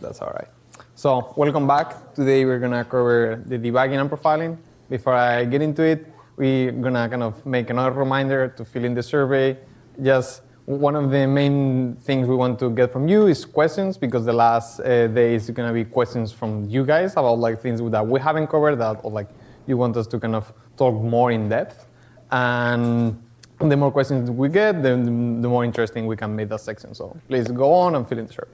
that's all right. So welcome back. Today we're gonna cover the debugging and profiling. Before I get into it, we're gonna kind of make another reminder to fill in the survey. Just one of the main things we want to get from you is questions because the last uh, day is gonna be questions from you guys about like things that we haven't covered that or like you want us to kind of talk more in depth. And the more questions we get, the, the more interesting we can make that section. So please go on and fill in the survey.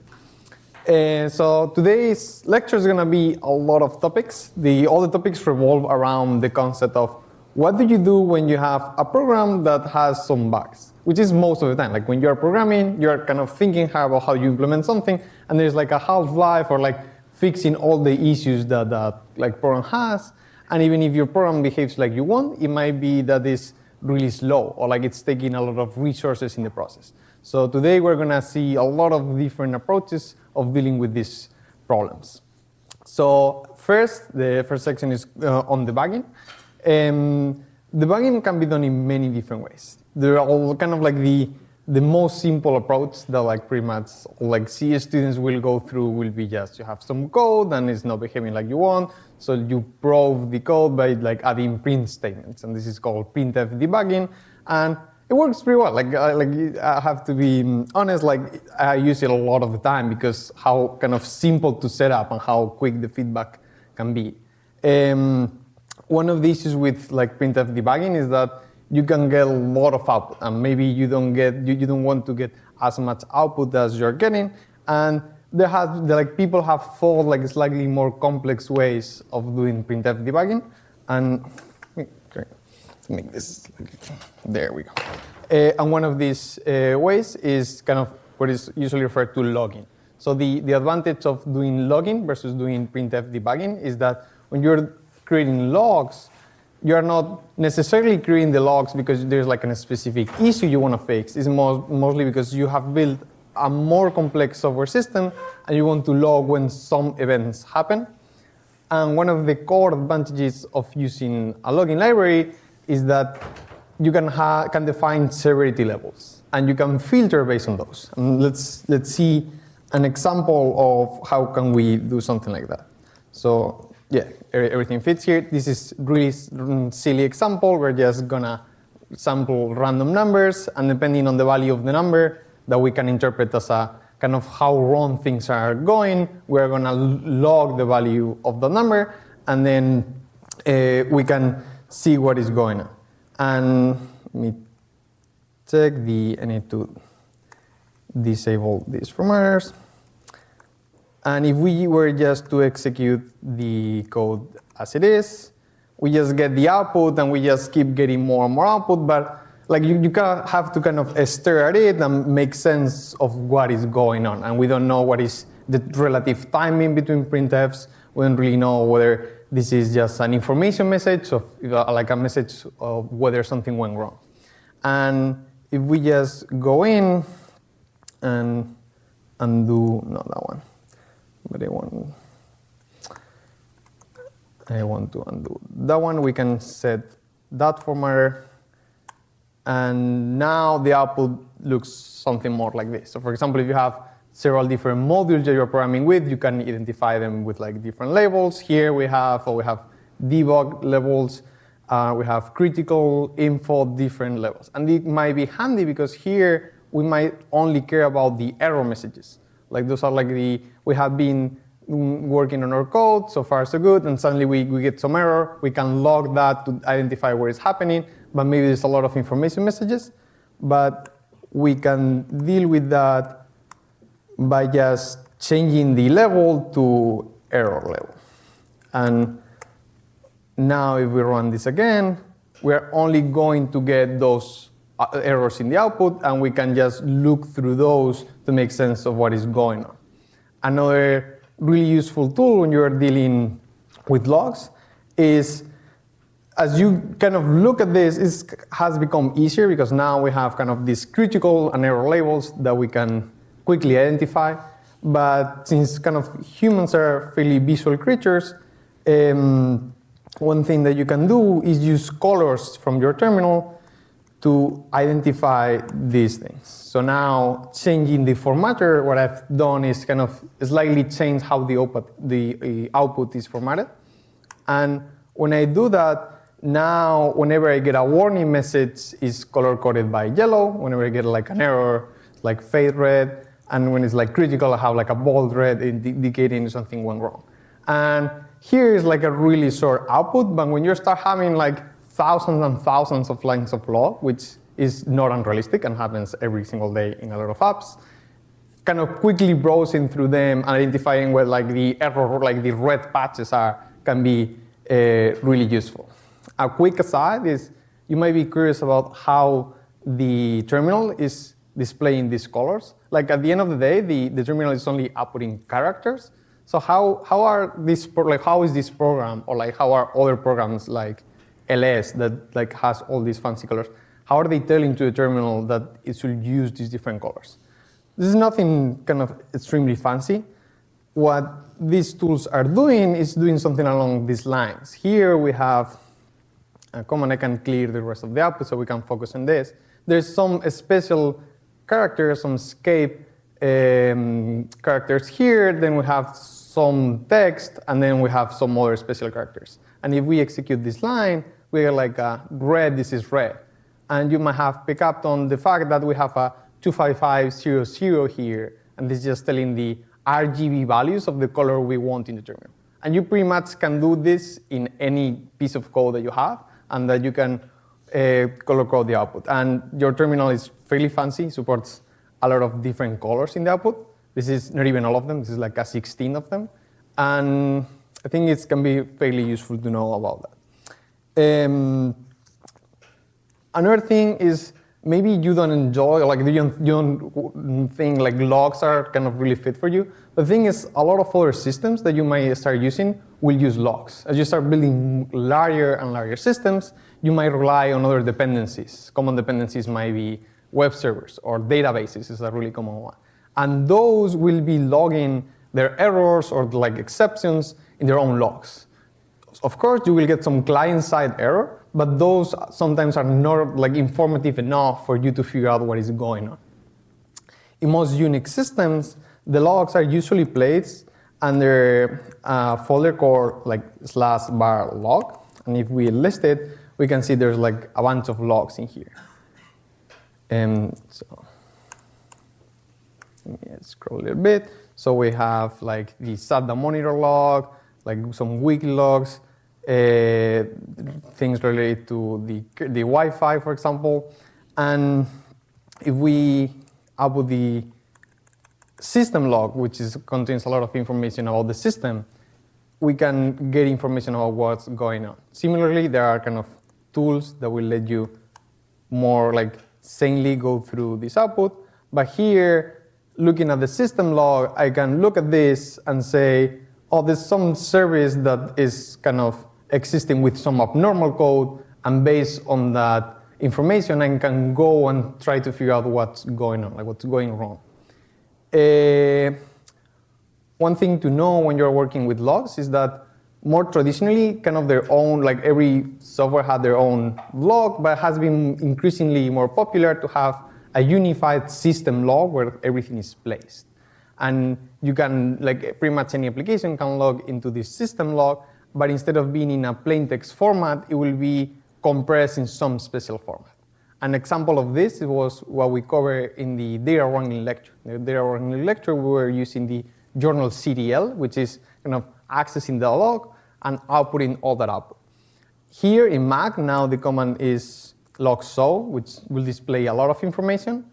Uh, so today's lecture is going to be a lot of topics. The, all the topics revolve around the concept of what do you do when you have a program that has some bugs, which is most of the time. Like when you're programming, you're kind of thinking about how you implement something, and there's like a half-life or like fixing all the issues that that like program has. And even if your program behaves like you want, it might be that it's really slow or like it's taking a lot of resources in the process. So today we're gonna see a lot of different approaches of dealing with these problems. So first, the first section is uh, on debugging. Um, debugging can be done in many different ways. There are all kind of like the the most simple approach that like pretty much like C students will go through will be just you have some code and it's not behaving like you want. So you probe the code by like adding print statements. And this is called printf debugging. And it works pretty well. Like, uh, like I have to be honest, like I use it a lot of the time because how kind of simple to set up and how quick the feedback can be. Um, one of the issues with like printf debugging is that you can get a lot of output and maybe you don't get you, you don't want to get as much output as you're getting and there have like people have thought like slightly more complex ways of doing printf debugging and make this there we go uh, and one of these uh, ways is kind of what is usually referred to logging so the the advantage of doing logging versus doing printf debugging is that when you're creating logs you are not necessarily creating the logs because there's like a specific issue you want to fix. It's most, mostly because you have built a more complex software system and you want to log when some events happen. And one of the core advantages of using a logging library is that you can, can define severity levels and you can filter based on those. And let's, let's see an example of how can we do something like that. So yeah, everything fits here. This is really silly example. We're just gonna sample random numbers, and depending on the value of the number that we can interpret as a kind of how wrong things are going, we're gonna log the value of the number, and then uh, we can see what is going on. And let me check the, I need to disable these from errors. And if we were just to execute the code as it is, we just get the output and we just keep getting more and more output, but like you, you have to kind of stare at it and make sense of what is going on. And we don't know what is the relative timing between printfs. We don't really know whether this is just an information message or uh, like a message of whether something went wrong. And if we just go in and undo, not that one but I want I want to undo that one. We can set that formatter, and now the output looks something more like this. So, for example, if you have several different modules that you're programming with, you can identify them with like different labels. Here we have, or we have debug levels. Uh, we have critical info, different levels. And it might be handy because here we might only care about the error messages. Like those are like the, we have been working on our code, so far so good, and suddenly we, we get some error. We can log that to identify where it's happening, but maybe there's a lot of information messages. But we can deal with that by just changing the level to error level. And now if we run this again, we're only going to get those uh, errors in the output, and we can just look through those to make sense of what is going on. Another really useful tool when you're dealing with logs is as you kind of look at this, it has become easier because now we have kind of these critical and error labels that we can quickly identify. But since kind of humans are fairly visual creatures, um, one thing that you can do is use colors from your terminal to identify these things. So now changing the formatter, what I've done is kind of slightly change how the output, the uh, output is formatted. And when I do that, now whenever I get a warning message, it's color coded by yellow. Whenever I get like an error, like fade red. And when it's like critical, I have like a bold red indicating something went wrong. And here is like a really short output, but when you start having like thousands and thousands of lines of log, which is not unrealistic and happens every single day in a lot of apps. Kind of quickly browsing through them and identifying where like the error, like the red patches are, can be uh, really useful. A quick aside is you might be curious about how the terminal is displaying these colors. Like at the end of the day, the, the terminal is only outputting characters. So how, how are these, like how is this program or like how are other programs like ls that like has all these fancy colors, how are they telling to the terminal that it should use these different colors? This is nothing kind of extremely fancy. What these tools are doing is doing something along these lines. Here we have uh, a command I can clear the rest of the output so we can focus on this. There's some special characters, some escape um, characters here, then we have some text, and then we have some other special characters. And if we execute this line, we get like red, this is red. And you might have picked up on the fact that we have a 25500 here, and this is just telling the RGB values of the color we want in the terminal. And you pretty much can do this in any piece of code that you have, and that you can uh, color code the output. And your terminal is fairly fancy, supports a lot of different colors in the output. This is not even all of them, this is like a 16 of them. And I think it can be fairly useful to know about that. Um, another thing is maybe you don't enjoy, like you don't, you don't think like logs are kind of really fit for you. The thing is, a lot of other systems that you might start using will use logs. As you start building larger and larger systems, you might rely on other dependencies. Common dependencies might be web servers or databases is a really common one. And those will be logging their errors or like exceptions in their own logs. Of course, you will get some client-side error, but those sometimes are not like informative enough for you to figure out what is going on. In most Unix systems, the logs are usually placed under a folder called like slash var log. And if we list it, we can see there's like a bunch of logs in here. And so let me scroll a little bit. So we have like the SATA monitor log, like some wiki logs, uh, things related to the, the Wi-Fi, for example. And if we output the system log, which is, contains a lot of information about the system, we can get information about what's going on. Similarly, there are kind of tools that will let you more like sanely go through this output. But here, looking at the system log, I can look at this and say, oh, there's some service that is kind of existing with some abnormal code, and based on that information, I can go and try to figure out what's going on, like what's going wrong. Uh, one thing to know when you're working with logs is that more traditionally, kind of their own, like every software had their own log, but it has been increasingly more popular to have a unified system log where everything is placed. And you can, like pretty much any application can log into this system log, but instead of being in a plain text format, it will be compressed in some special format. An example of this was what we covered in the data wrangling lecture. In the data wrangling lecture, we were using the journalctl, which is kind of accessing the log and outputting all that output. Here in Mac, now the command is log show, which will display a lot of information.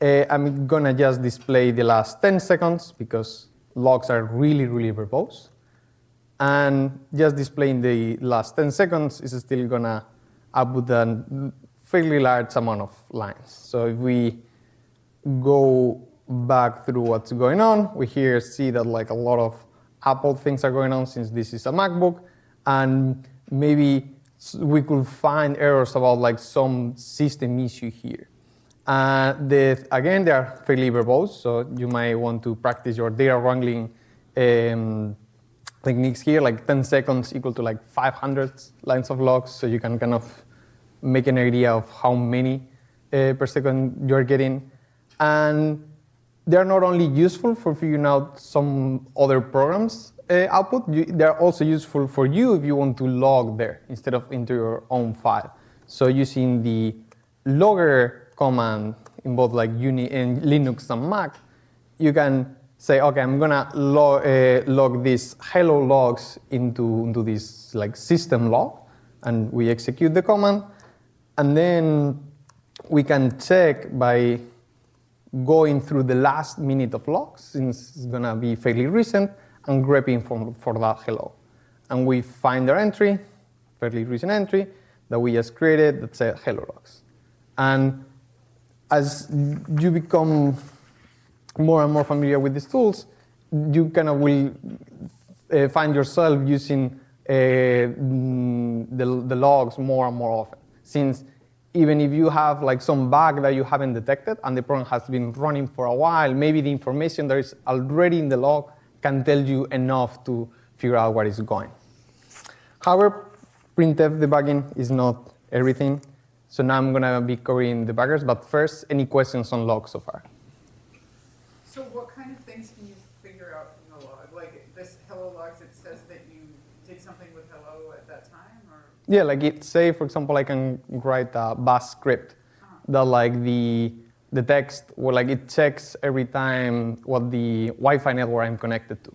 Uh, I'm gonna just display the last 10 seconds because logs are really, really verbose. And just displaying the last 10 seconds is still gonna output a fairly large amount of lines. So if we go back through what's going on, we here see that like a lot of Apple things are going on since this is a MacBook, and maybe we could find errors about like some system issue here. Uh, the, again, they are fairly verbose, so you might want to practice your data wrangling um, techniques here, like 10 seconds equal to like 500 lines of logs, so you can kind of make an idea of how many uh, per second you're getting. And they're not only useful for figuring out some other programs uh, output, you, they're also useful for you if you want to log there instead of into your own file. So using the logger command in both like Uni in Linux and Mac, you can say, okay, I'm gonna log, uh, log these hello logs into, into this like system log, and we execute the command, and then we can check by going through the last minute of logs, since it's gonna be fairly recent, and grepping for, for that hello. And we find our entry, fairly recent entry, that we just created that said hello logs. And as you become more and more familiar with these tools, you kind of will uh, find yourself using uh, mm, the, the logs more and more often. Since even if you have like some bug that you haven't detected and the program has been running for a while, maybe the information that is already in the log can tell you enough to figure out what is going. However, printf debugging is not everything. So now I'm going to be covering debuggers, but first, any questions on logs so far? So what kind of things can you figure out from the log? Like this hello logs, it says that you did something with hello at that time, or? Yeah, like it say, for example, I can write a bash script that like the the text, well, like it checks every time what the Wi-Fi network I'm connected to.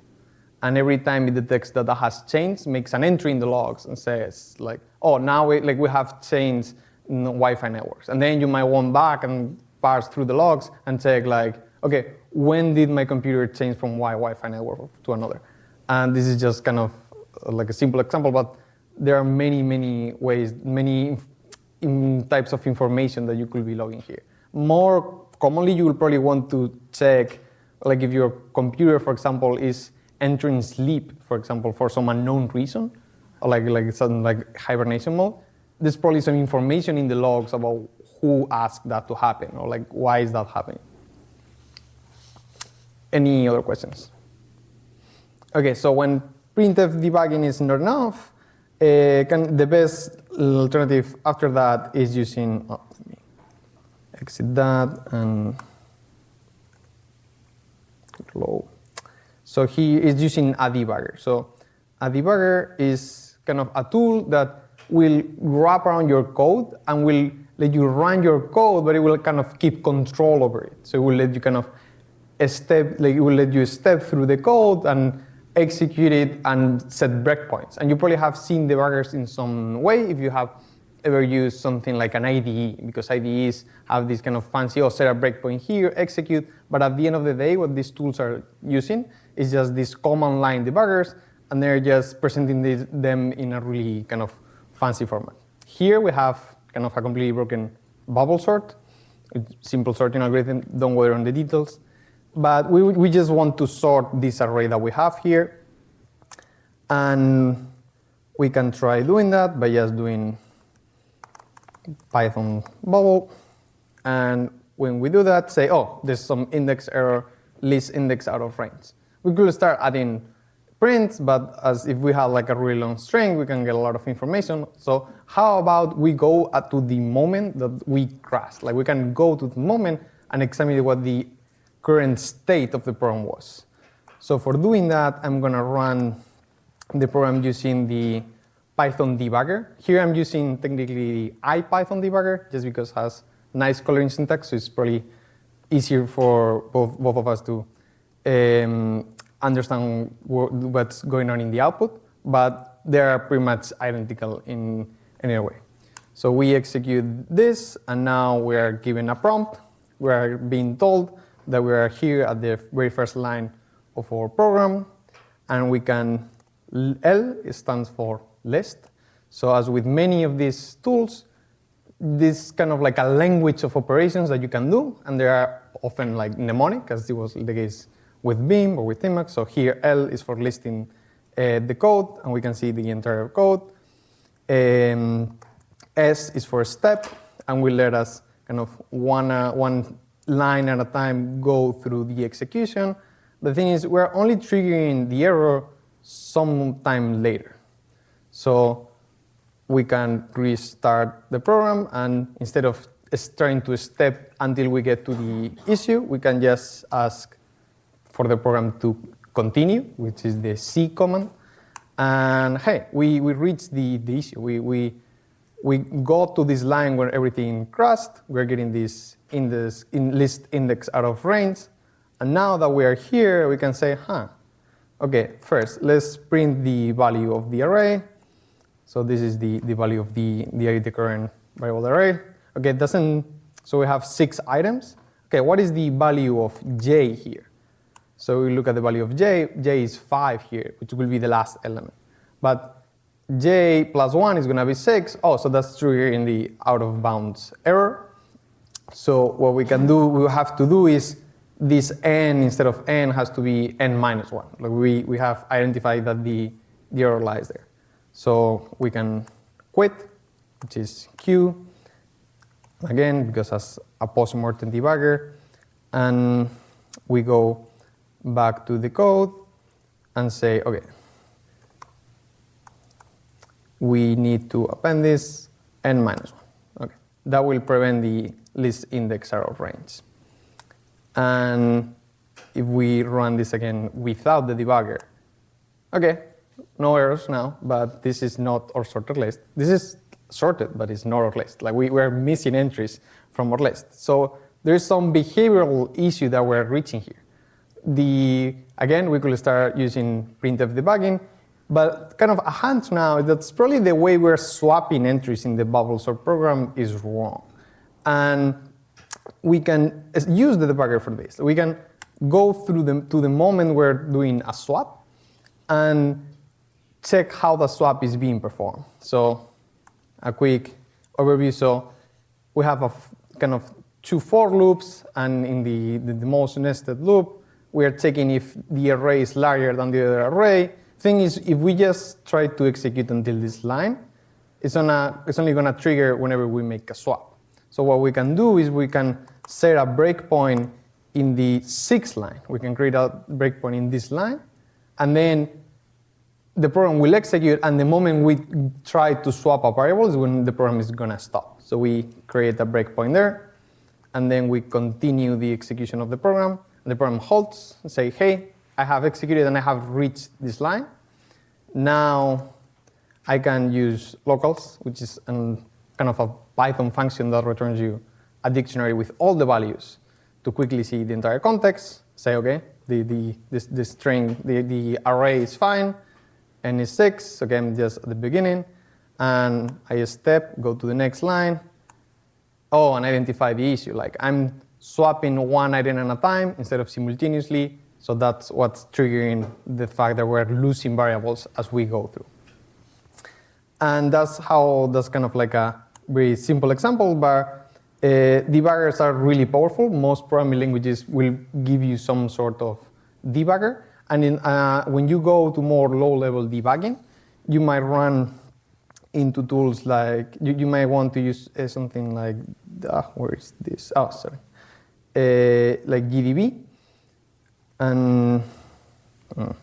And every time it detects that that has changed, makes an entry in the logs and says like, oh, now we, like we have changed Wi-Fi networks. And then you might want back and parse through the logs and check like, okay, when did my computer change from one Wi-Fi network to another? And this is just kind of like a simple example, but there are many, many ways, many types of information that you could be logging here. More commonly, you will probably want to check, like if your computer, for example, is entering sleep, for example, for some unknown reason, like like some like hibernation mode. There's probably some information in the logs about who asked that to happen, or like why is that happening. Any other questions? Okay, so when printf debugging is not enough, Uh, can, the best alternative after that is using, oh, exit that and low. So he is using a debugger. So a debugger is kind of a tool that will wrap around your code and will let you run your code, but it will kind of keep control over it. So it will let you kind of step, like it will let you step through the code and execute it and set breakpoints. And you probably have seen debuggers in some way if you have ever used something like an IDE, because IDEs have this kind of fancy, oh, set a breakpoint here, execute. But at the end of the day, what these tools are using is just these command line debuggers, and they're just presenting them in a really kind of fancy format. Here we have kind of a completely broken bubble sort, simple sorting algorithm, don't worry on the details. But we, we just want to sort this array that we have here. And we can try doing that by just doing Python bubble. And when we do that, say, oh, there's some index error, list index out of range. We could start adding prints, but as if we have like a really long string, we can get a lot of information. So how about we go to the moment that we crashed? Like we can go to the moment and examine what the current state of the program was. So for doing that, I'm gonna run the program using the Python debugger. Here I'm using technically the IPython debugger just because it has nice coloring syntax, so it's probably easier for both, both of us to um, understand what's going on in the output, but they are pretty much identical in any way. So we execute this, and now we are given a prompt. We are being told that we are here at the very first line of our program, and we can, L stands for list. So as with many of these tools, this kind of like a language of operations that you can do, and they are often like mnemonic, as it was the case with Vim or with Emacs. So here L is for listing uh, the code, and we can see the entire code. Um, S is for step, and will let us kind of one, uh, one line at a time go through the execution. The thing is, we're only triggering the error sometime later. So we can restart the program, and instead of starting to step until we get to the issue, we can just ask for the program to continue, which is the C command. And hey, we, we reached the, the issue. We, we, we got to this line where everything crashed. We're getting this index, in list index out of range. And now that we are here, we can say, huh, okay, first, let's print the value of the array. So this is the, the value of the, the, the current variable array. Okay, it doesn't, so we have six items. Okay, what is the value of j here? So we look at the value of j, j is 5 here, which will be the last element. But j plus 1 is going to be 6. Oh, so that's true here in the out of bounds error. So what we can do, we have to do is this n instead of n has to be n minus 1. Like we, we have identified that the, the error lies there. So we can quit, which is q, again, because as a post-mortem debugger, and we go back to the code and say, okay, we need to append this n minus 1. Okay, that will prevent the list index of range. And if we run this again without the debugger, okay, no errors now, but this is not our sorted list. This is sorted, but it's not our list. Like we, we're missing entries from our list. So there's some behavioral issue that we're reaching here. The Again, we could start using printf debugging, but kind of a hunch now, that's probably the way we're swapping entries in the bubble sort program is wrong. And we can use the debugger for this. We can go through the, to the moment we're doing a swap and check how the swap is being performed. So a quick overview. So we have a kind of two for loops, and in the, the, the most nested loop, we are checking if the array is larger than the other array. Thing is, if we just try to execute until this line, it's, gonna, it's only going to trigger whenever we make a swap. So what we can do is we can set a breakpoint in the sixth line. We can create a breakpoint in this line, and then the program will execute, and the moment we try to swap a variable is when the program is going to stop. So we create a breakpoint there, and then we continue the execution of the program. The program halts and say, hey, I have executed and I have reached this line. Now I can use locals, which is an, kind of a Python function that returns you a dictionary with all the values to quickly see the entire context, say, okay, the, the, this, the string, the, the array is fine, n is 6, again, just at the beginning, and I step, go to the next line, oh, and identify the issue. Like I'm swapping one item at a time instead of simultaneously, so that's what's triggering the fact that we're losing variables as we go through. And that's how, that's kind of like a very simple example, but uh, debuggers are really powerful. Most programming languages will give you some sort of debugger. And in, uh, when you go to more low-level debugging, you might run into tools like, you, you might want to use uh, something like, uh, where is this? Oh, sorry. Uh, like GDB. And, uh,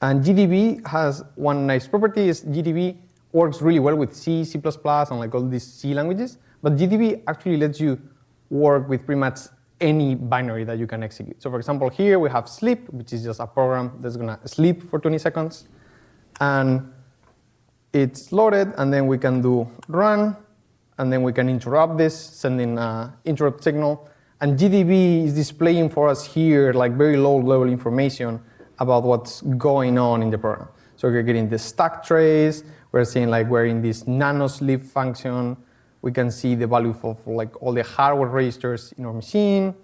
and GDB has one nice property is GDB works really well with C, C++, and like all these C languages. But GDB actually lets you work with pretty much any binary that you can execute. So for example, here we have sleep, which is just a program that's going to sleep for 20 seconds. And it's loaded, and then we can do run, and then we can interrupt this, sending an interrupt signal. And GDB is displaying for us here like very low level information about what's going on in the program. So we're getting the stack trace, we're seeing like we're in this nanosleep function. We can see the value of like all the hardware registers in our machine.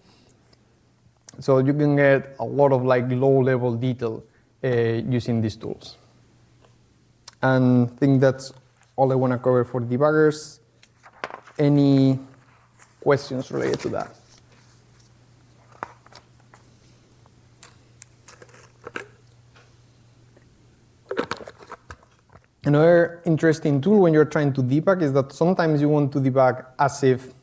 So you can get a lot of like low level detail uh, using these tools. And I think that's all I want to cover for debuggers. Any questions related to that? Another interesting tool when you're trying to debug is that sometimes you want to debug as if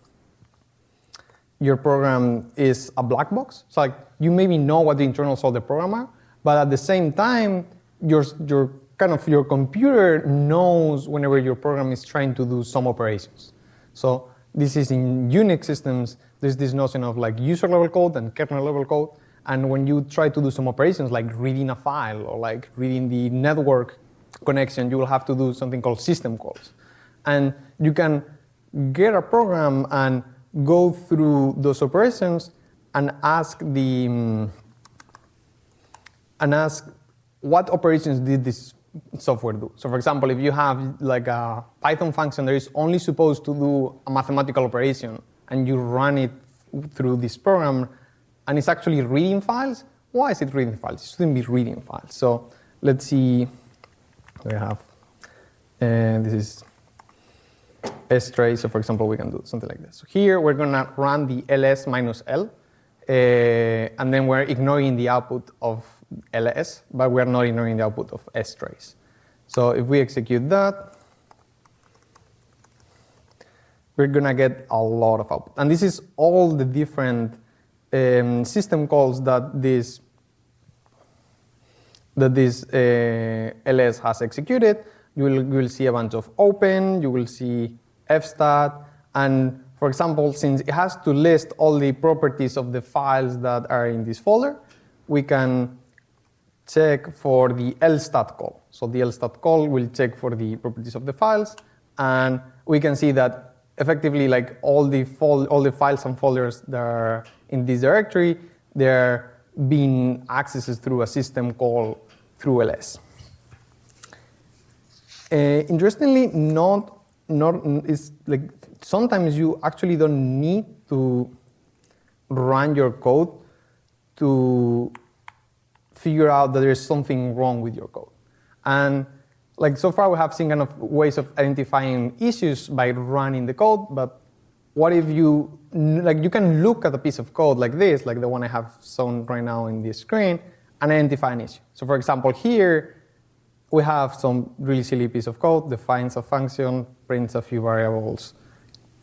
your program is a black box. So like you maybe know what the internals of the program are, but at the same time, your, your kind of your computer knows whenever your program is trying to do some operations. So this is in Unix systems, there's this notion of like user level code and kernel level code. And when you try to do some operations like reading a file or like reading the network connection, you will have to do something called system calls. And you can get a program and go through those operations and ask the um, and ask what operations did this software do. So for example, if you have like a Python function that is only supposed to do a mathematical operation and you run it through this program and it's actually reading files, why is it reading files? It shouldn't be reading files. So let's see, we have, and this is strace. So for example, we can do something like this. So here we're gonna run the ls minus l, uh, and then we're ignoring the output of ls, but we're not ignoring the output of strace. So if we execute that, we're gonna get a lot of output. And this is all the different um, system calls that this that this uh, ls has executed. You will, you will see a bunch of open, you will see fstat, and for example, since it has to list all the properties of the files that are in this folder, we can check for the lstat call. So the lstat call will check for the properties of the files, and we can see that effectively like all the all the files and folders that are in this directory, they're being accessed through a system call through ls. Uh, interestingly, not not is like sometimes you actually don't need to run your code to figure out that there's something wrong with your code. And like so far we have seen kind of ways of identifying issues by running the code, but what if you, like you can look at a piece of code like this, like the one I have shown right now in this screen, and identify an issue. So for example, here we have some really silly piece of code, defines a function, prints a few variables,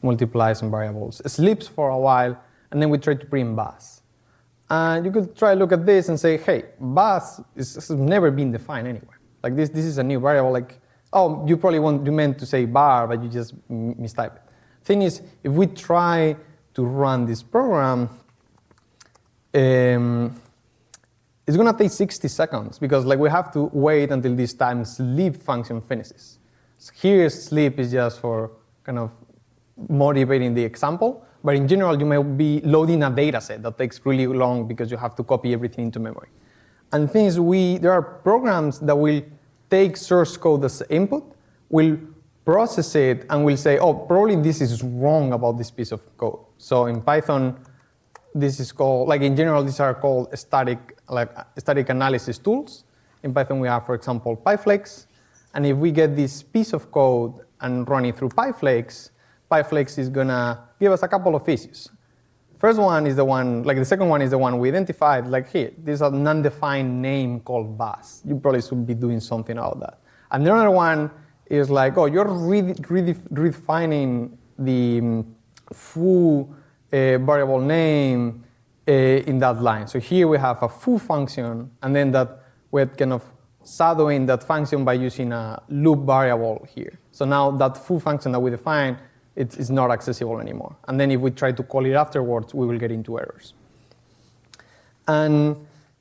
multiplies some variables, sleeps for a while, and then we try to print bus. And you could try to look at this and say, hey, bus is, has never been defined anywhere. Like this, this is a new variable. Like, oh, you probably want you meant to say bar, but you just mistype it. Thing is, if we try to run this program, um, it's gonna take 60 seconds because like we have to wait until this time sleep function finishes. So here sleep is just for kind of motivating the example, but in general you may be loading a data set that takes really long because you have to copy everything into memory. And things we, there are programs that will take source code as input, will process it, and will say, oh, probably this is wrong about this piece of code. So in Python, this is called, like in general, these are called static, like static analysis tools. In Python, we have, for example, PyFlakes. And if we get this piece of code and run it through PyFlakes, PyFlakes is gonna give us a couple of issues. First one is the one, like the second one is the one we identified, like here, there's a non-defined name called bus. You probably should be doing something about that. And the other one is like, oh, you're redefining the um, foo uh, variable name uh, in that line. So here we have a foo function, and then that we're kind of shadowing that function by using a loop variable here. So now that foo function that we define it is not accessible anymore. And then if we try to call it afterwards, we will get into errors. And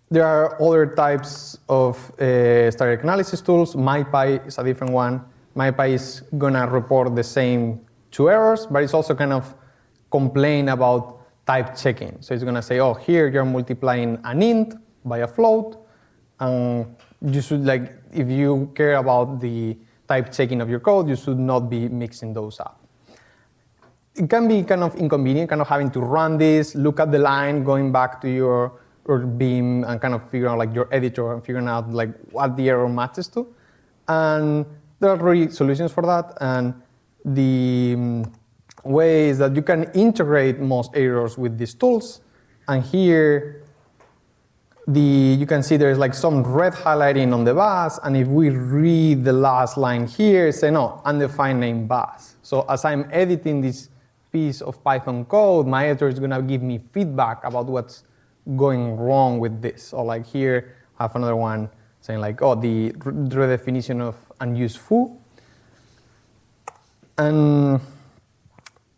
there are other types of uh, static analysis tools. MyPy is a different one. MyPy is gonna report the same two errors, but it's also kind of complain about type checking. So it's gonna say, oh, here you're multiplying an int by a float, and you should like, if you care about the type checking of your code, you should not be mixing those up it can be kind of inconvenient, kind of having to run this, look at the line, going back to your, your Vim and kind of figure out like your editor and figuring out like what the error matches to. And there are really solutions for that. And the way is that you can integrate most errors with these tools. And here, the, you can see there's like some red highlighting on the bus. And if we read the last line here, say no, undefined name bus. So as I'm editing this piece of Python code, my editor is going to give me feedback about what's going wrong with this. Or like here, I have another one saying like, oh, the redefinition of unused foo. And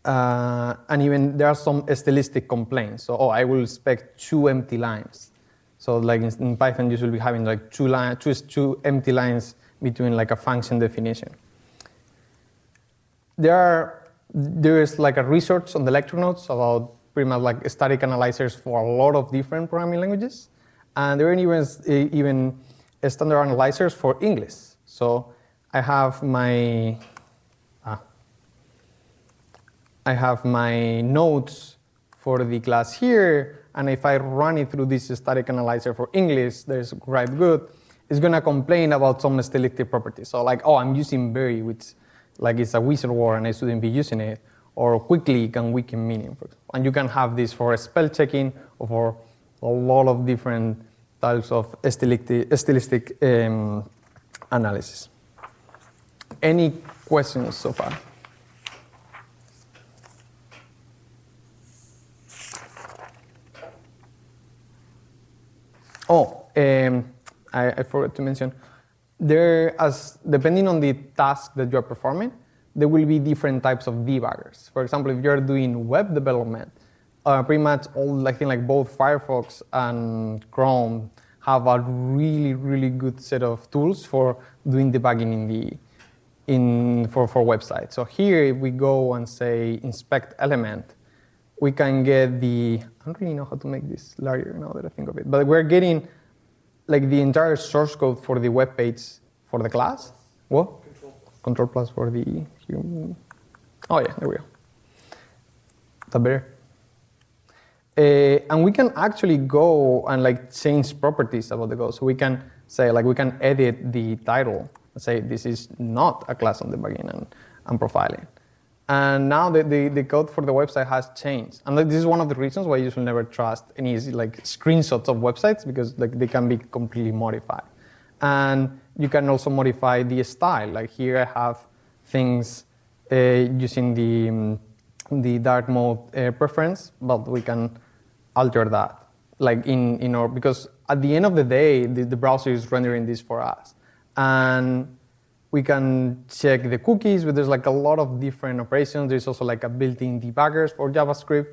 uh, and even there are some stylistic complaints. So, oh, I will expect two empty lines. So, like in, in Python, you should be having like two, line, two, two empty lines between like a function definition. There are there is like a research on the lecture notes about pretty much like static analyzers for a lot of different programming languages, and there are even even standard analyzers for English. So I have my I have my notes for the class here, and if I run it through this static analyzer for English, there's quite good, it's gonna complain about some stylistic properties. So like, oh, I'm using very, which like it's a weasel word and I shouldn't be using it, or quickly can weaken meaning. And you can have this for spell checking or for a lot of different types of stylistic, stylistic um, analysis. Any questions so far? Oh, um, I, I, forgot to mention, there as depending on the task that you're performing, there will be different types of debuggers. For example, if you're doing web development, uh, pretty much all I think like both Firefox and Chrome have a really really good set of tools for doing debugging in the in for for websites. So here, if we go and say inspect element, we can get the, don't really know how to make this larger now that I think of it, but we're getting like the entire source code for the web page for the class. What? Control plus. Control plus for the human. Oh yeah, there we go. That better? Uh, and we can actually go and like change properties about the code. So we can say like we can edit the title and say this is not a class on debugging and, and profiling. And now the, the, the, code for the website has changed. And this is one of the reasons why you should never trust any like screenshots of websites because like they can be completely modified. And you can also modify the style. Like here I have things uh, using the, um, the dark mode uh, preference, but we can alter that. Like in, in our, because at the end of the day, the, the browser is rendering this for us. And we can check the cookies, but there's like a lot of different operations. There's also like a built-in debuggers for JavaScript,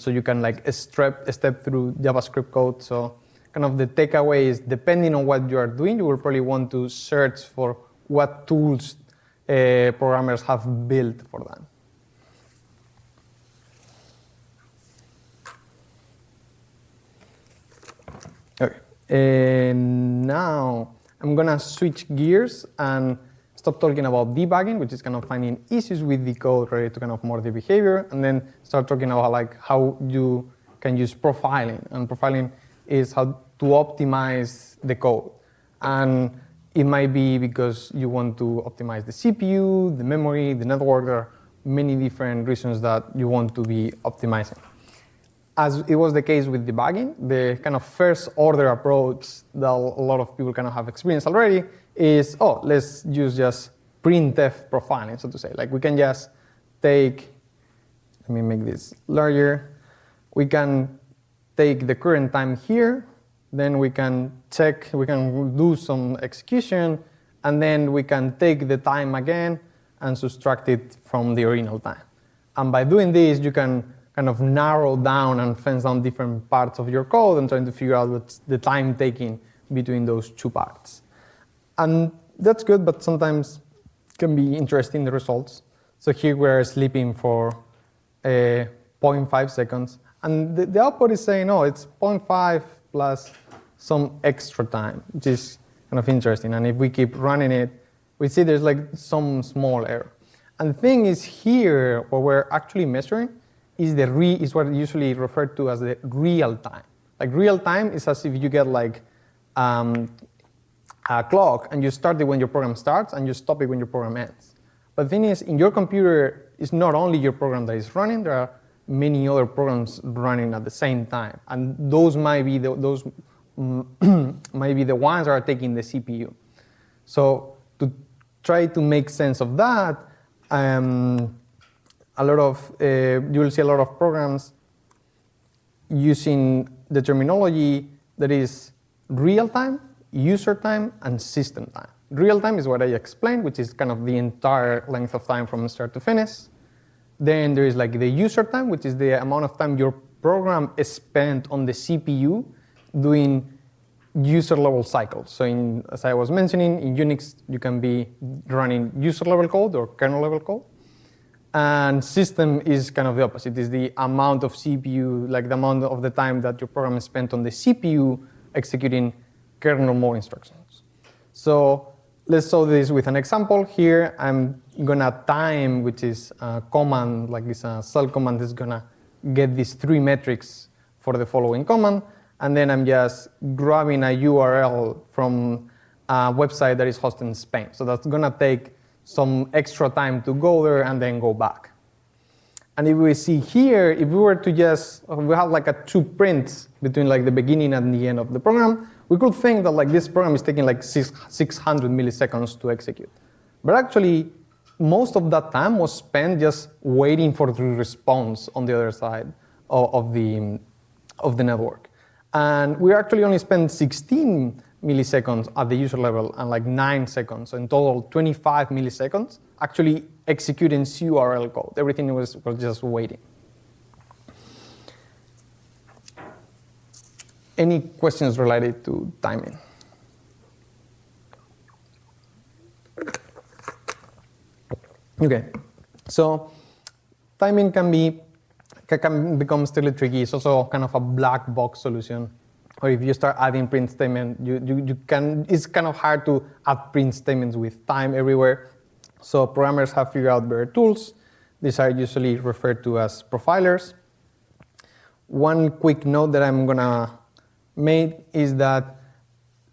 so you can like step, step through JavaScript code. So kind of the takeaway is depending on what you are doing, you will probably want to search for what tools uh, programmers have built for that. Okay, and now I'm gonna switch gears and stop talking about debugging, which is kind of finding issues with the code related to kind of more the behavior, and then start talking about like how you can use profiling. And profiling is how to optimize the code. And it might be because you want to optimize the CPU, the memory, the network. There are many different reasons that you want to be optimizing as it was the case with debugging, the kind of first order approach that a lot of people kind of have experienced already is, oh, let's use just printf profiling, so to say. Like we can just take, let me make this larger. We can take the current time here, then we can check, we can do some execution, and then we can take the time again and subtract it from the original time. And by doing this, you can kind of narrow down and fence down different parts of your code and trying to figure out what's the time taking between those two parts. And that's good, but sometimes can be interesting, the results. So here we're sleeping for uh, 0.5 seconds. And the, the output is saying, oh, it's 0.5 plus some extra time, which is kind of interesting. And if we keep running it, we see there's like some small error. And the thing is here, what we're actually measuring is the re is what usually referred to as the real time. Like real time is as if you get like um, a clock and you start it when your program starts and you stop it when your program ends. But the thing is, in your computer, it's not only your program that is running. There are many other programs running at the same time, and those might be the, those might be the ones that are taking the CPU. So to try to make sense of that. Um, a lot of, uh, you will see a lot of programs using the terminology that is real time, user time, and system time. Real time is what I explained, which is kind of the entire length of time from start to finish. Then there is like the user time, which is the amount of time your program is spent on the CPU doing user level cycles. So in, as I was mentioning, in Unix, you can be running user level code or kernel level code. And system is kind of the opposite. It's the amount of CPU, like the amount of the time that your program is spent on the CPU executing kernel mode instructions. So let's solve this with an example. Here, I'm gonna time, which is a command, like this a cell command is gonna get these three metrics for the following command. And then I'm just grabbing a URL from a website that is hosted in Spain. So that's gonna take some extra time to go there and then go back. And if we see here, if we were to just, we have like a two prints between like the beginning and the end of the program, we could think that like this program is taking like six, 600 milliseconds to execute. But actually, most of that time was spent just waiting for the response on the other side of, of the, of the network. And we actually only spent 16 milliseconds at the user level and like 9 seconds, so in total 25 milliseconds, actually executing curl code. Everything was, was just waiting. Any questions related to timing? Okay, so timing can be can become still tricky. It's also kind of a black box solution or if you start adding print statement, you, you, you can, it's kind of hard to add print statements with time everywhere. So programmers have figured out better tools. These are usually referred to as profilers. One quick note that I'm gonna make is that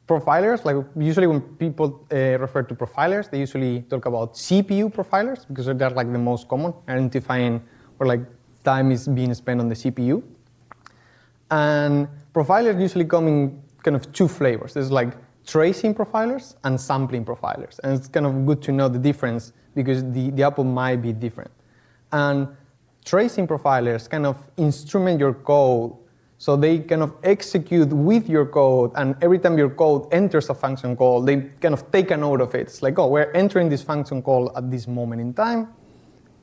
profilers, like usually when people uh, refer to profilers, they usually talk about CPU profilers because they're like the most common, identifying where like time is being spent on the CPU. And profilers usually come in kind of two flavors. There's like tracing profilers and sampling profilers. And it's kind of good to know the difference because the, the output might be different. And tracing profilers kind of instrument your code so they kind of execute with your code and every time your code enters a function call, they kind of take a note of it. It's like, oh, we're entering this function call at this moment in time.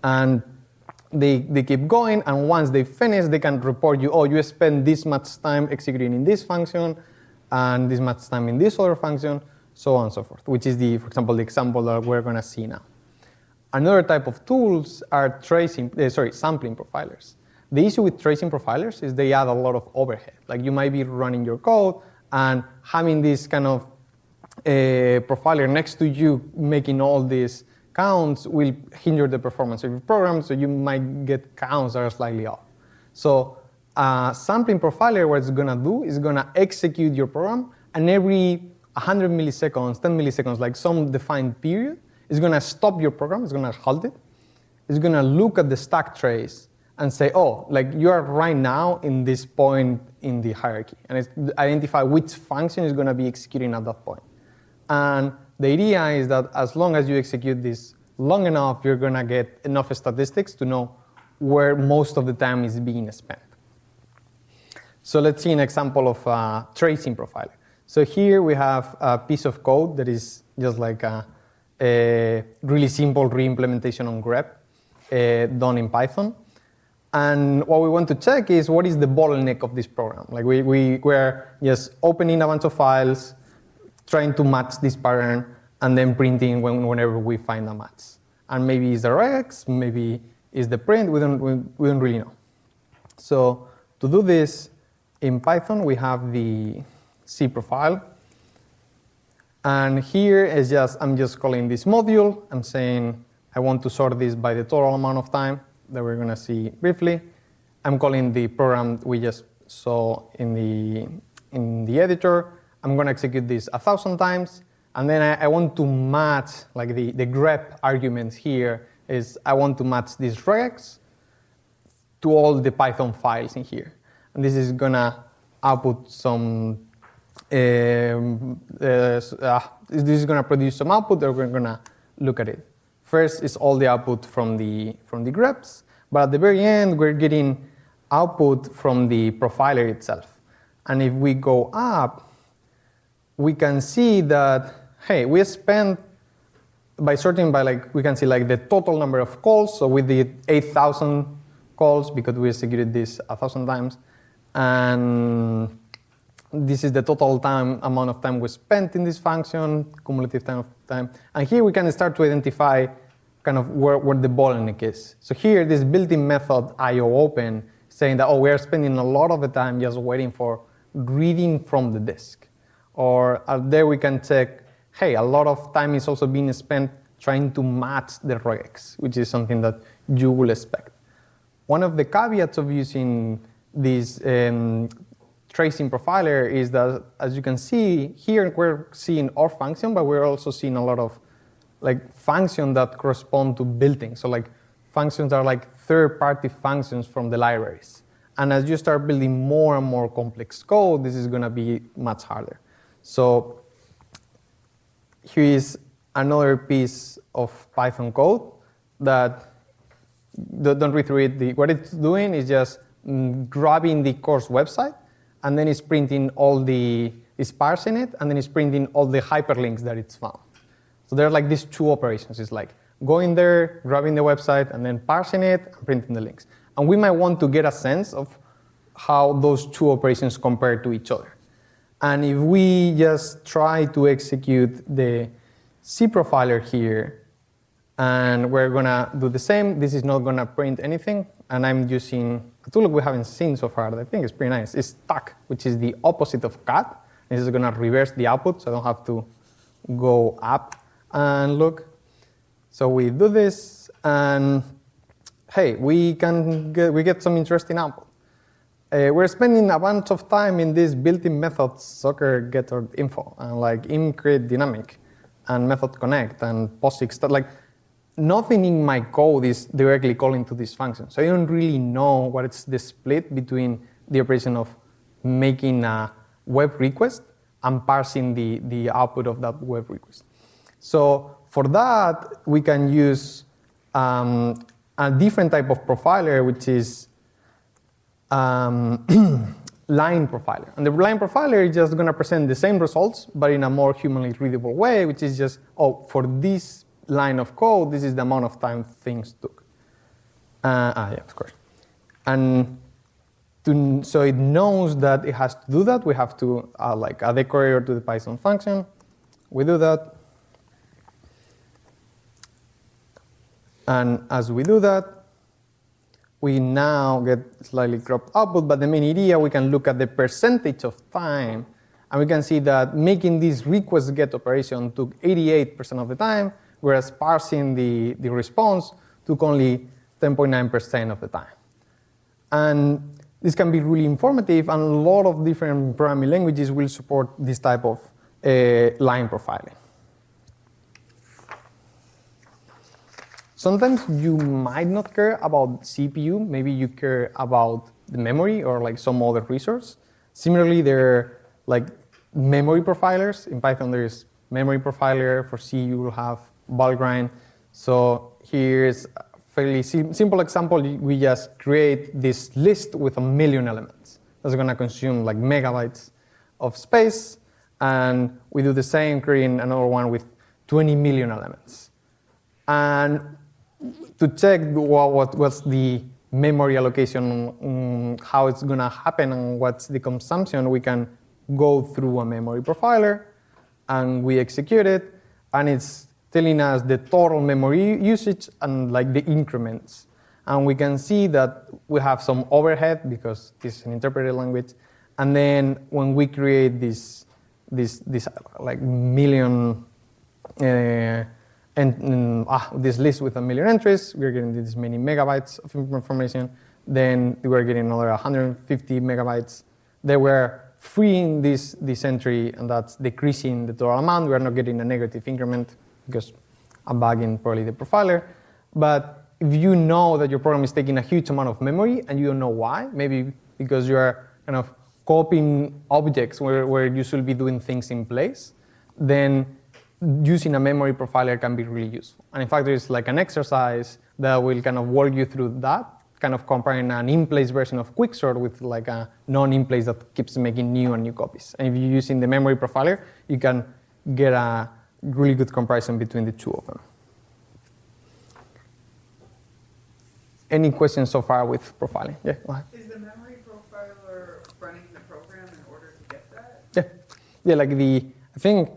And they, they keep going, and once they finish, they can report you, oh, you spent this much time executing in this function, and this much time in this other function, so on and so forth, which is the, for example, the example that we're gonna see now. Another type of tools are tracing, uh, sorry, sampling profilers. The issue with tracing profilers is they add a lot of overhead. Like you might be running your code and having this kind of uh, profiler next to you making all these counts will hinder the performance of your program, so you might get counts that are slightly off. So uh, sampling profiler, what it's gonna do is gonna execute your program, and every 100 milliseconds, 10 milliseconds, like some defined period, it's gonna stop your program, it's gonna halt it. It's gonna look at the stack trace and say, oh, like you are right now in this point in the hierarchy, and it's identify which function is gonna be executing at that point. And the idea is that as long as you execute this long enough, you're going to get enough statistics to know where most of the time is being spent. So let's see an example of a tracing profiler. So here we have a piece of code that is just like a, a really simple re-implementation on grep uh, done in Python. And what we want to check is what is the bottleneck of this program. Like we, we, we're just opening a bunch of files, trying to match this pattern and then printing when, whenever we find a match. And maybe it's the regex, maybe it's the print, we don't, we, we don't really know. So to do this, in Python, we have the cProfile. And here is just, I'm just calling this module. I'm saying I want to sort this by the total amount of time that we're gonna see briefly. I'm calling the program we just saw in the, in the editor. I'm going to execute this a thousand times. And then I, I, want to match, like the, the grep arguments here is I want to match this regex to all the Python files in here. And this is going to output some, um, uh, uh, this is going to produce some output that we're going to look at it. First is all the output from the, from the greps, but at the very end, we're getting output from the profiler itself. And if we go up, we can see that, hey, we spent by sorting by like we can see like the total number of calls. So we did 8,000 calls because we executed this a thousand times, and this is the total time amount of time we spent in this function, cumulative time of time. And here we can start to identify kind of where, where the bottleneck is. So here, this built-in method IO open saying that, oh, we are spending a lot of the time just waiting for reading from the disk. Or uh, there we can check, hey, a lot of time is also being spent trying to match the regex, which is something that you will expect. One of the caveats of using this um, tracing profiler is that, as you can see, here we're seeing our function, but we're also seeing a lot of like functions that correspond to building. So like functions are like third-party functions from the libraries. And as you start building more and more complex code, this is going to be much harder. So here is another piece of Python code that don't read through it. The, what it's doing is just mm, grabbing the course website, and then it's printing all the, it's parsing it, and then it's printing all the hyperlinks that it's found. So there are like these two operations. It's like going there, grabbing the website, and then parsing it and printing the links. And we might want to get a sense of how those two operations compare to each other. And if we just try to execute the C profiler here, and we're gonna do the same, this is not gonna print anything, and I'm using a tool we haven't seen so far that I think is pretty nice. It's tac, which is the opposite of cat. This is gonna reverse the output, so I don't have to go up and look. So we do this, and hey, we can get, we get some interesting output. Uh, we're spending a bunch of time in these built-in methods, soccer getter info, and like im create dynamic, and method connect, and POSIX, that like nothing in my code is directly calling to this function. So I don't really know what is the split between the operation of making a web request and parsing the, the output of that web request. So for that, we can use um, a different type of profiler, which is um, line profiler. And the line profiler is just going to present the same results, but in a more humanly readable way, which is just, oh, for this line of code, this is the amount of time things took. Uh, ah, yeah, of course. And to, so it knows that it has to do that. We have to uh, like add a decorator to the Python function. We do that. And as we do that, we now get slightly cropped output, but the main idea, we can look at the percentage of time, and we can see that making this request get operation took 88% of the time, whereas parsing the, the response took only 10.9% of the time. And this can be really informative, and a lot of different programming languages will support this type of uh, line profiling. Sometimes you might not care about CPU, maybe you care about the memory or like some other resource. Similarly, there are like memory profilers. In Python, there is memory profiler. For C, you will have Valgrind. So here's a fairly simple example. We just create this list with a million elements. That's going to consume like megabytes of space. And we do the same, creating another one with 20 million elements. And to check what, what, what's the memory allocation, um, how it's going to happen, and what's the consumption, we can go through a memory profiler, and we execute it, and it's telling us the total memory usage and like the increments. And we can see that we have some overhead because this is an interpreted language. And then when we create this, this, this like million, uh, and um, ah, this list with a million entries, we're getting this many megabytes of information. Then we're getting another 150 megabytes. They were freeing this, this entry, and that's decreasing the total amount. We're not getting a negative increment because I'm bugging probably the profiler. But if you know that your program is taking a huge amount of memory and you don't know why, maybe because you're kind of copying objects where, where you should be doing things in place, then using a memory profiler can be really useful. And in fact, there's like an exercise that will kind of walk you through that, kind of comparing an in-place version of Quicksort with like a non-in-place that keeps making new and new copies. And if you're using the memory profiler, you can get a really good comparison between the two of them. Any questions so far with profiling? Yeah, go ahead. Is the memory profiler running the program in order to get that? Yeah, yeah. Like the, I think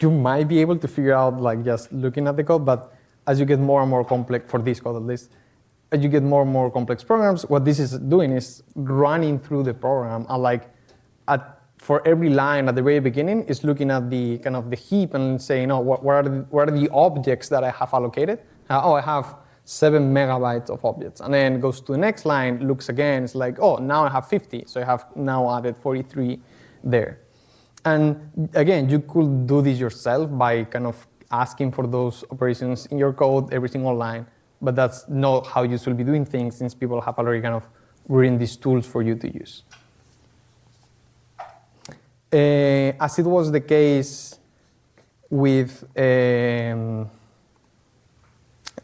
you might be able to figure out like just looking at the code, but as you get more and more complex for this code at least, as you get more and more complex programs, what this is doing is running through the program and like at for every line at the very beginning is looking at the kind of the heap and saying, oh, what, what are, the, what are the objects that I have allocated? Uh, oh, I have seven megabytes of objects. And then goes to the next line, looks again, it's like, oh, now I have 50. So I have now added 43 there. And again, you could do this yourself by kind of asking for those operations in your code every single line. But that's not how you should be doing things since people have already kind of written these tools for you to use. Uh, as it was the case with, um,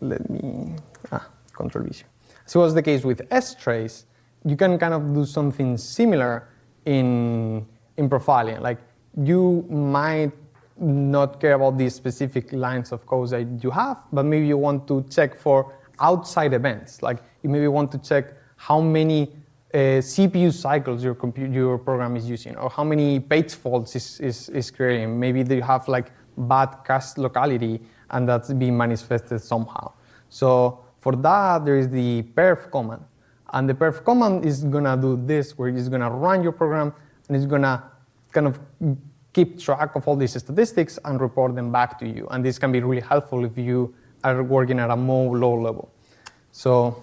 let me, ah, control vision. As it was the case with S-Trace, you can kind of do something similar in, in profiling. Like you might not care about these specific lines of code that you have, but maybe you want to check for outside events. Like you maybe want to check how many uh, CPU cycles your, your program is using, or how many page faults is, is, is creating. Maybe you have like bad cache locality, and that's being manifested somehow. So for that, there is the perf command. And the perf command is gonna do this, where it's gonna run your program, and it's gonna kind of keep track of all these statistics and report them back to you. And this can be really helpful if you are working at a more low level. So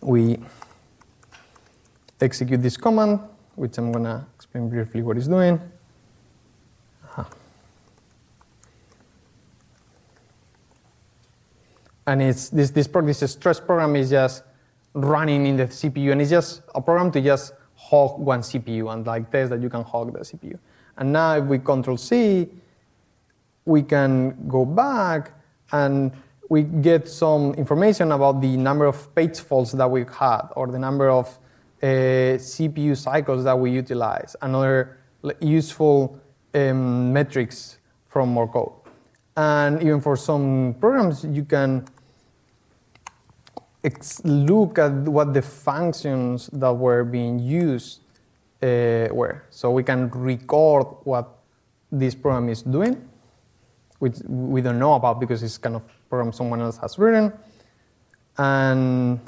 we execute this command, which I'm going to explain briefly what it's doing. And it's this this, this stress program is just running in the CPU, and it's just a program to just hog one CPU and like test that you can hog the CPU. And now if we control C, we can go back and we get some information about the number of page faults that we've had or the number of uh, CPU cycles that we utilize, and other useful um, metrics from more code. And even for some programs, you can look at what the functions that were being used uh, were. So we can record what this program is doing, which we don't know about because it's kind of program someone else has written. And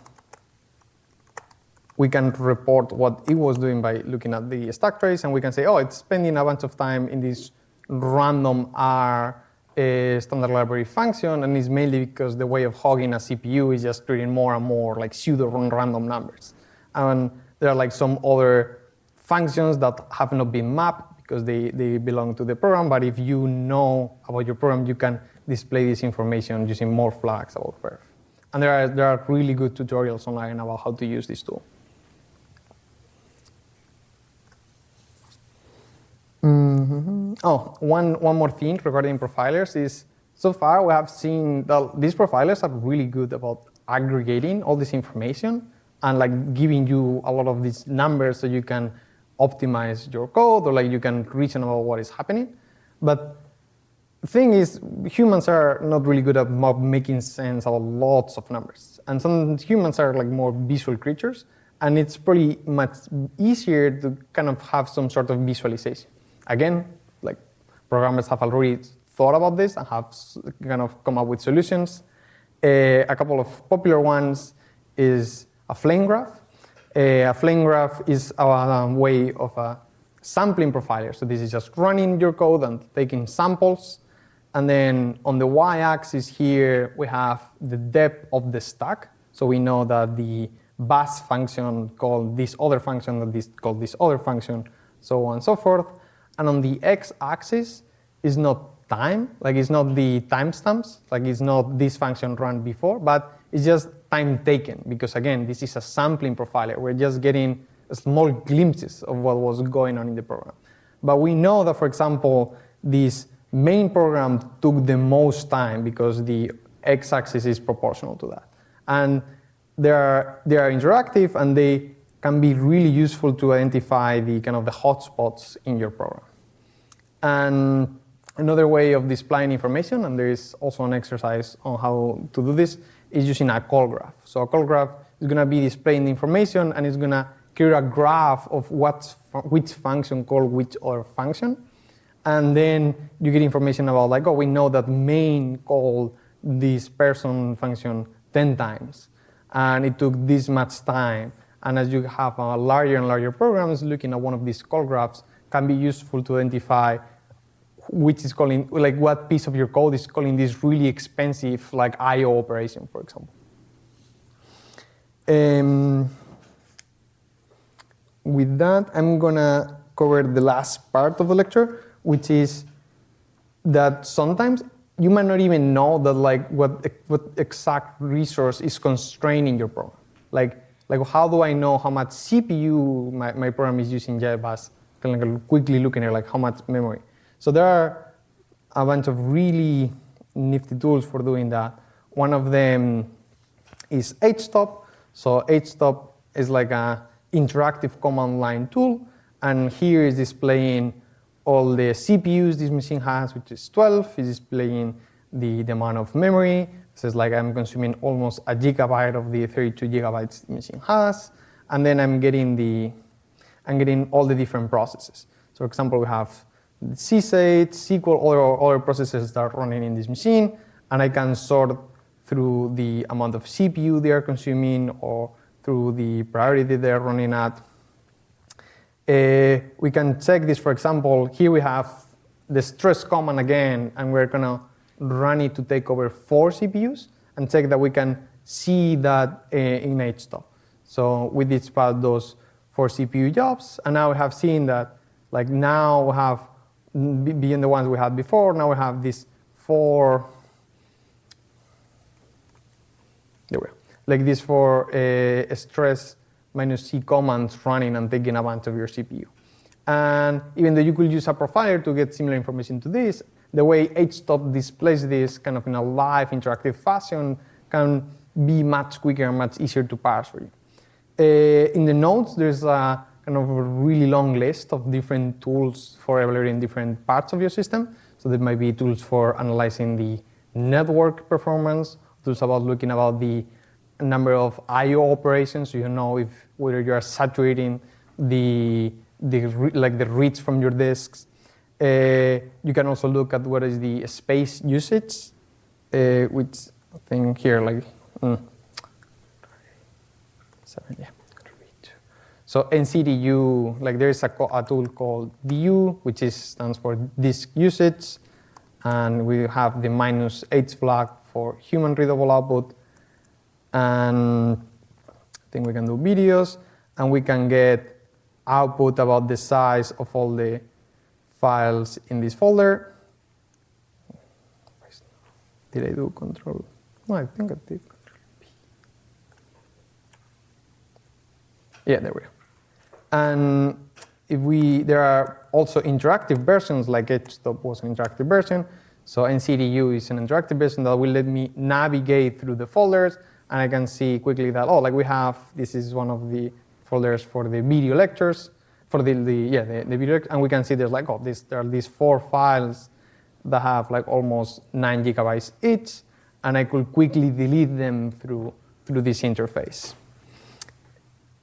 we can report what it was doing by looking at the stack trace, and we can say, oh, it's spending a bunch of time in this random R uh, standard library function, and it's mainly because the way of hogging a CPU is just creating more and more like pseudo random numbers. And there are like some other functions that have not been mapped because they, they belong to the program, but if you know about your program, you can display this information using more flags about perf. And there are, there are really good tutorials online about how to use this tool. Mm -hmm. Oh, one, one more thing regarding profilers is so far we have seen that these profilers are really good about aggregating all this information and like giving you a lot of these numbers so you can optimize your code or like you can reason about what is happening. But the thing is, humans are not really good at making sense of lots of numbers. And some humans are like more visual creatures, and it's pretty much easier to kind of have some sort of visualization. Again, programmers have already thought about this and have kind of come up with solutions. Uh, a couple of popular ones is a flame graph. Uh, a flame graph is a um, way of a sampling profiler. So this is just running your code and taking samples. And then on the y-axis here, we have the depth of the stack. So we know that the bus function called this other function, that this called this other function, so on and so forth. And on the x-axis is not time, like it's not the timestamps, like it's not this function run before, but it's just time taken, because again, this is a sampling profiler. We're just getting small glimpses of what was going on in the program. But we know that, for example, this main program took the most time because the x-axis is proportional to that. And they are, they are interactive and they can be really useful to identify the kind of the hotspots in your program. And Another way of displaying information, and there is also an exercise on how to do this, is using a call graph. So a call graph is going to be displaying the information, and it's going to create a graph of what's, which function called which other function. And then you get information about like, oh, we know that main called this person function 10 times. And it took this much time. And as you have a larger and larger programs, looking at one of these call graphs can be useful to identify which is calling, like what piece of your code is calling this really expensive like I.O. operation, for example. Um, with that, I'm gonna cover the last part of the lecture, which is that sometimes you might not even know that like what, what exact resource is constraining your program. Like, like how do I know how much CPU my, my program is using? Kind of like quickly looking at like how much memory. So there are a bunch of really nifty tools for doing that. One of them is HTOP. So HTOP is like a interactive command line tool. And here is displaying all the CPUs this machine has, which is 12, It's displaying the, the amount of memory. It it's like I'm consuming almost a gigabyte of the 32 gigabytes the machine has. And then I'm getting the, I'm getting all the different processes. So for example, we have CSAT, SQL, other, other processes that are running in this machine, and I can sort through the amount of CPU they are consuming or through the priority they're running at. Uh, we can check this, for example, here we have the stress command again, and we're gonna run it to take over four CPUs and check that we can see that uh, in HTOP. So we dispatch those four CPU jobs, and now we have seen that, like now we have, beyond the ones we had before, now we have these four, there we go, like these four uh, stress minus C commands running and taking advantage of your CPU. And even though you could use a profiler to get similar information to this, the way HTOP displays this kind of in a live interactive fashion can be much quicker and much easier to parse for you. Uh, in the notes, there's a kind of a really long list of different tools for evaluating different parts of your system. So there might be tools for analyzing the network performance, tools about looking about the number of I/O operations, so you know if whether you are saturating the the like the reads from your disks. Uh, you can also look at what is the space usage, uh, which I think here like mm, seven, yeah. So NCDU, like there is a, a, tool called DU, which is stands for disk usage, and we have the minus H flag for human readable output, and I think we can do videos, and we can get output about the size of all the files in this folder. Did I do control? No, I think I did. Yeah, there we go. And if we, there are also interactive versions, like HTOP was an interactive version. So NCDU is an interactive version that will let me navigate through the folders and I can see quickly that, oh, like we have, this is one of the folders for the video lectures, for the, the yeah, the, the video, and we can see there's like, oh, this, there are these four files that have like almost nine gigabytes each, and I could quickly delete them through, through this interface.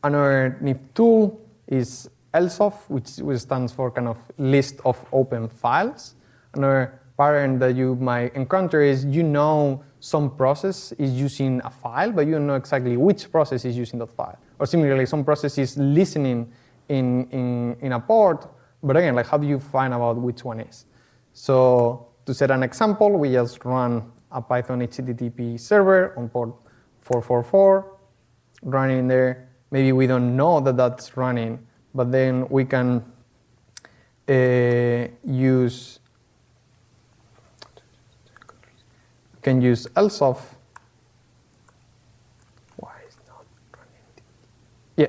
Another neat tool is LSOF, which stands for kind of list of open files. Another pattern that you might encounter is you know some process is using a file, but you don't know exactly which process is using that file. Or similarly, some process is listening in, in, in a port, but again, like how do you find out which one is? So to set an example, we just run a Python HTTP server on port 444, running there. Maybe we don't know that that's running, but then we can uh, use can use LSOF. Why is not running? Yeah,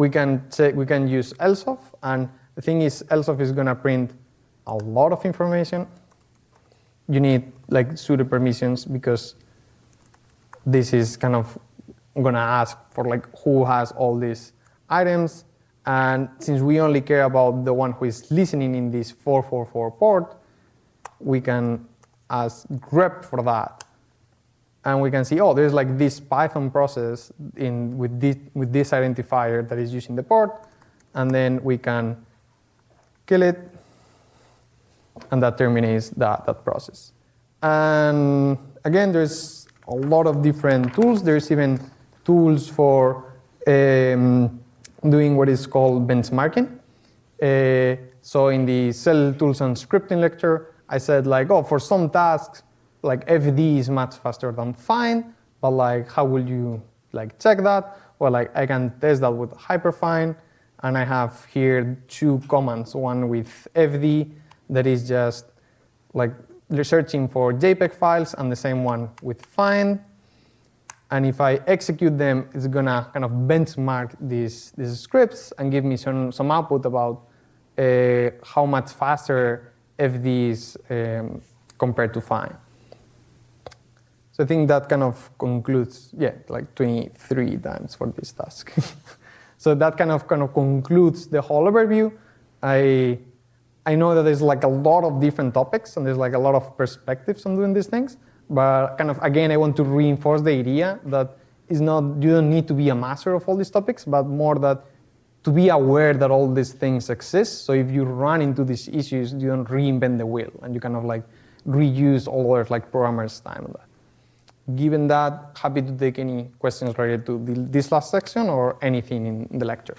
we can say we can use LSOF, and the thing is, LSOF is gonna print a lot of information. You need like sudo permissions because this is kind of gonna ask for like who has all these items. And since we only care about the one who is listening in this 444 port, we can ask grep for that. And we can see, oh, there's like this Python process in, with, this, with this identifier that is using the port. And then we can kill it. And that terminates that, that process. And again, there's a lot of different tools. There's even tools for um, doing what is called benchmarking. Uh, so in the shell tools and scripting lecture, I said like, oh, for some tasks, like FD is much faster than find, but like, how will you like check that? Well, like I can test that with hyperfine, and I have here two commands, one with FD that is just like searching for JPEG files, and the same one with find. And if I execute them, it's gonna kind of benchmark these, these scripts and give me some, some output about uh, how much faster FD is um, compared to find. So I think that kind of concludes, yeah, like 23 times for this task. so that kind of kind of concludes the whole overview. I I know that there's like a lot of different topics and there's like a lot of perspectives on doing these things. But kind of again, I want to reinforce the idea that it's not you don't need to be a master of all these topics, but more that to be aware that all these things exist. So if you run into these issues, you don't reinvent the wheel and you kind of like reuse all other like programmers' time on that. Given that, happy to take any questions related to the, this last section or anything in the lecture.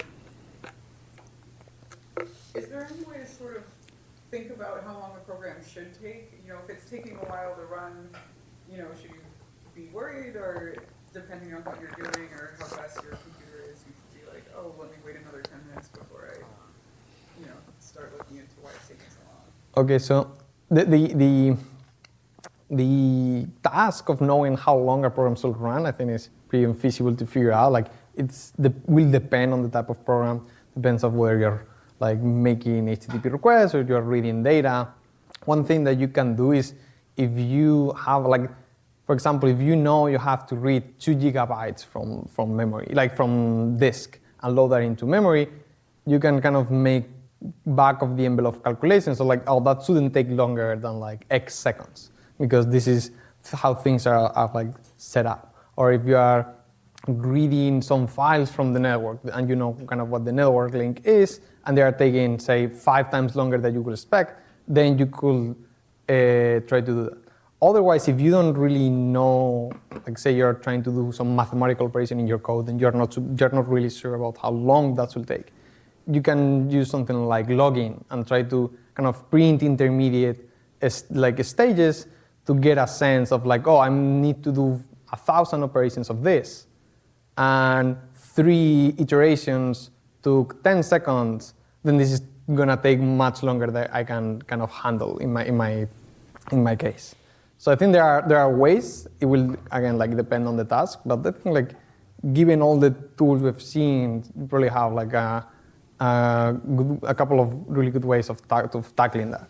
Is there any way to sort of think about how long a program should take? You know, if it's taking a while to run, you know, should you be worried or depending on what you're doing or how fast your computer is, you should be like, oh, let me wait another 10 minutes before I, you know, start looking into why it's taking so long? Okay, so the, the, the the task of knowing how long a program should run, I think is pretty infeasible to figure out. Like it's the, will depend on the type of program, depends on whether you're like making HTTP requests or you're reading data. One thing that you can do is if you have like, for example, if you know you have to read two gigabytes from, from memory, like from disk and load that into memory, you can kind of make back of the envelope calculations. So like, oh, that shouldn't take longer than like X seconds because this is how things are, are like set up. Or if you are reading some files from the network and you know kind of what the network link is, and they are taking, say, five times longer than you would expect, then you could uh, try to do that. Otherwise, if you don't really know, like say you're trying to do some mathematical operation in your code and you're not, you're not really sure about how long that will take, you can use something like logging and try to kind of print intermediate like stages to get a sense of like, oh, I need to do a thousand operations of this. And three iterations took 10 seconds, then this is gonna take much longer than I can kind of handle in my, in my, in my case. So I think there are, there are ways, it will, again, like depend on the task, but I think like, given all the tools we've seen, you probably have like a, a, good, a couple of really good ways of, ta of tackling that.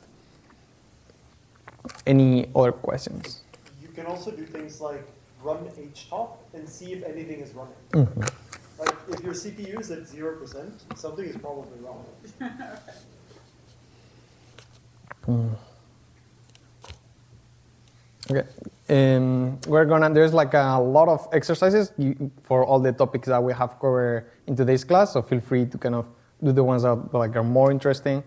Any other questions? You can also do things like run htop and see if anything is running. Mm -hmm. Like if your CPU is at 0%, something is probably wrong. mm. Okay. Um, we're gonna, there's like a lot of exercises for all the topics that we have covered in today's class, so feel free to kind of do the ones that like are more interesting.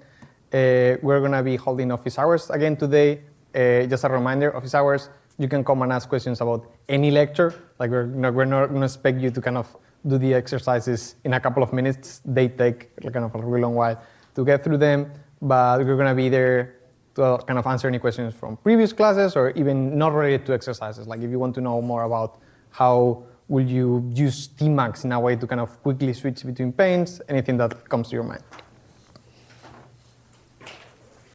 Uh, we're gonna be holding office hours again today uh, just a reminder, office hours, you can come and ask questions about any lecture. Like we're not, we're not going to expect you to kind of do the exercises in a couple of minutes. They take kind of a really long while to get through them, but we're going to be there to kind of answer any questions from previous classes or even not related to exercises. Like if you want to know more about how will you use tmux in a way to kind of quickly switch between panes, anything that comes to your mind.